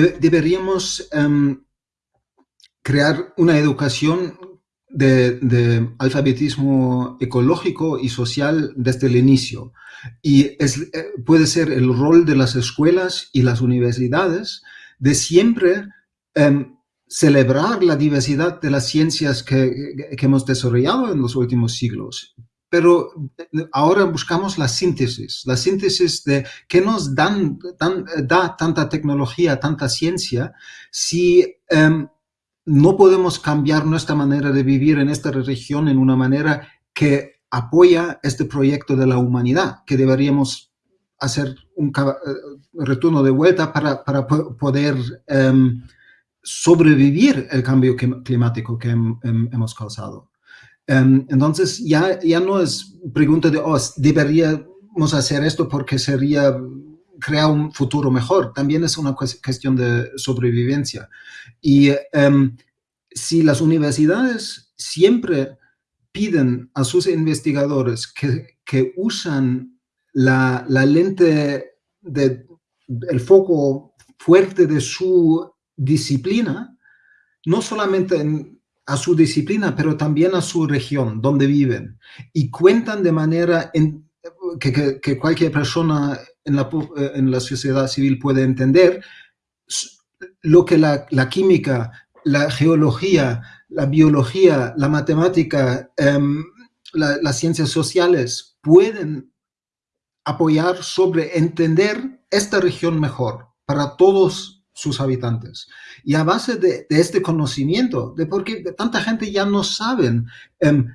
deberíamos em, crear una educación de, alfabetismo ecológico y social desde el inicio. Y es, eh, puede ser el rol de las escuelas y las universidades de siempre em, celebrar la diversidad de las ciencias que, hemos desarrollado en los últimos siglos. Pero eh, ahora buscamos la síntesis, la síntesis de qué nos dan, da tanta tecnología, tanta ciencia, si em, no podemos cambiar nuestra manera de vivir en esta región en una manera que apoya este proyecto de la humanidad, que deberíamos hacer un eh, retorno de vuelta para, poder em, sobrevivir el cambio climático que hemos causado. Em, entonces, ya, ya no es pregunta de, oh, deberíamos hacer esto porque sería crear un futuro mejor. También es una cuestión de sobrevivencia. Y em, si las universidades siempre piden a sus investigadores que, que usan la, la lente del el foco fuerte de su disciplina, no solamente a su disciplina, pero también a su región donde viven. Y cuentan de manera que, cualquier persona en la, en la, sociedad civil puede entender lo que la, química, la geología, la biología, la matemática, em, las ciencias sociales pueden apoyar sobre entender esta región mejor para todos sus habitantes. Y a base de, este conocimiento, de por qué tanta gente ya no saben em,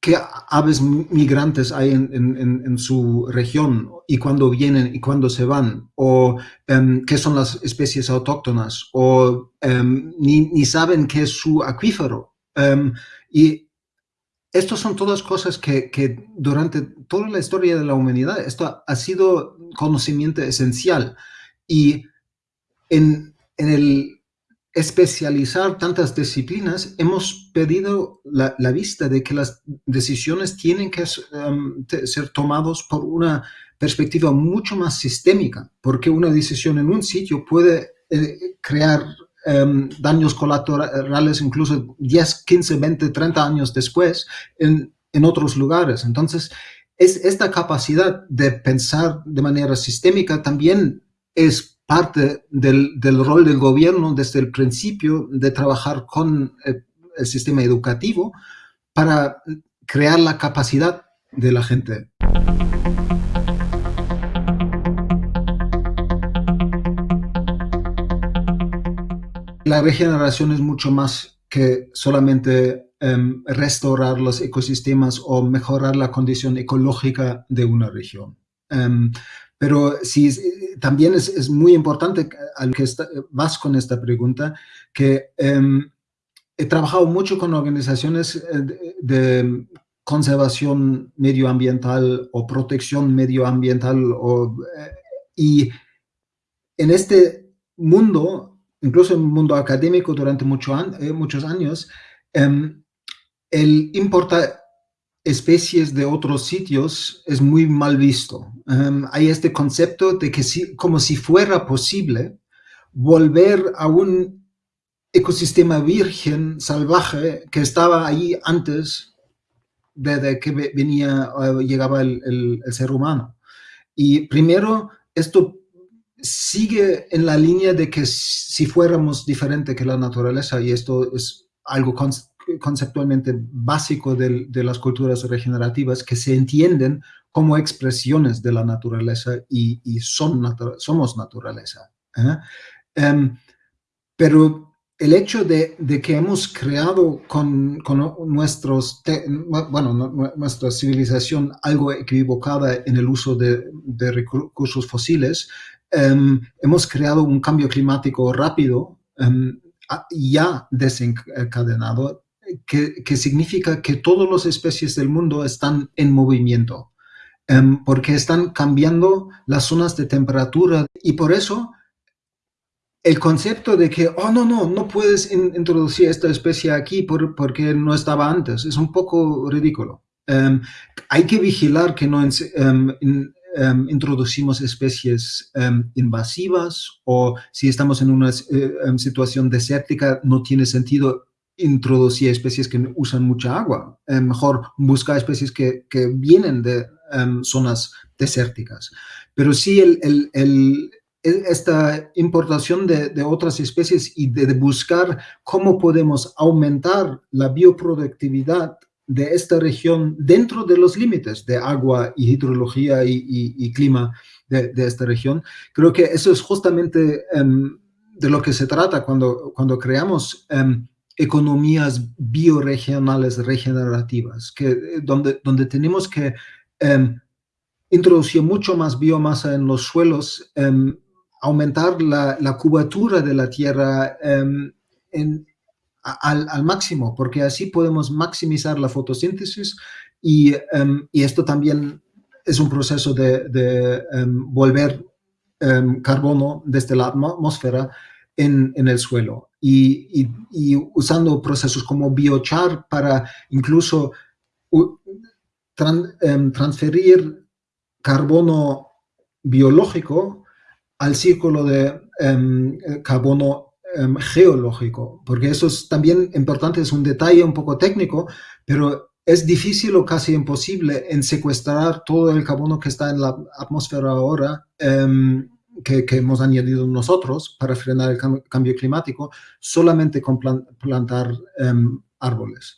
qué aves migrantes hay en, su región y cuándo vienen y cuándo se van, o em, qué son las especies autóctonas, o em, ni, saben qué es su acuífero. y estas son todas cosas que, que, durante toda la historia de la humanidad, esto ha sido conocimiento esencial. Y en, el especializar tantas disciplinas, hemos perdido la, vista de que las decisiones tienen que um, ser tomadas por una perspectiva mucho más sistémica, porque una decisión en un sitio puede eh, crear um, daños colaterales incluso 10, 15, 20, 30 años después en, en otros lugares. Entonces, es, esta capacidad de pensar de manera sistémica también es parte del, rol del gobierno desde el principio de trabajar con el, sistema educativo para crear la capacidad de la gente. La regeneración es mucho más que solamente em, restaurar los ecosistemas o mejorar la condición ecológica de una región. Em, pero sí, también es, muy importante al que vas con esta pregunta, que em, he trabajado mucho con organizaciones eh, de, conservación medioambiental o protección medioambiental eh, y en este mundo, incluso en el mundo académico durante mucho eh, muchos años, em, el importa especies de otros sitios es muy mal visto. Em, hay este concepto de que si, como si fuera posible volver a un ecosistema virgen, salvaje, que estaba ahí antes de, que venía, llegaba el, ser humano. Y primero, esto sigue en la línea de que si fuéramos diferente que la naturaleza, y esto es algo conceptualmente básico de, las culturas regenerativas que se entienden como expresiones de la naturaleza y, son somos naturaleza. ¿eh? Em, pero el hecho de, que hemos creado con, nuestros bueno, nuestra civilización algo equivocada en el uso de, recursos fósiles, em, hemos creado un cambio climático rápido em, ya desencadenado que, significa que todas las especies del mundo están en movimiento, em, porque están cambiando las zonas de temperatura y por eso el concepto de que, oh, no, no, no puedes introducir esta especie aquí porque no estaba antes, es un poco ridículo. Em, hay que vigilar que no em, em, introducimos especies invasivas o si estamos en una eh, situación desértica, no tiene sentido introducir especies que usan mucha agua. mejor buscar especies que, vienen de zonas desérticas. Pero sí, el, esta importación de, otras especies y de, buscar cómo podemos aumentar la bioproductividad de esta región dentro de los límites de agua y hidrología y, clima de, esta región. Creo que eso es justamente em, de lo que se trata cuando, cuando creamos em, economías bioregionales regenerativas, que, donde, donde tenemos que em, introducir mucho más biomasa en los suelos, aumentar la, la, cubatura de la tierra en, al, máximo, porque así podemos maximizar la fotosíntesis y, em, esto también es un proceso de, em, volver em, carbono desde la atmósfera en, el suelo y, usando procesos como biochar para incluso transferir carbono biológico al círculo de carbono Em, geológico, porque eso es también importante, es un detalle un poco técnico, pero es difícil o casi imposible en secuestrar todo el carbono que está en la atmósfera ahora, em, que, hemos añadido nosotros para frenar el cambio climático, solamente con plantar em, árboles.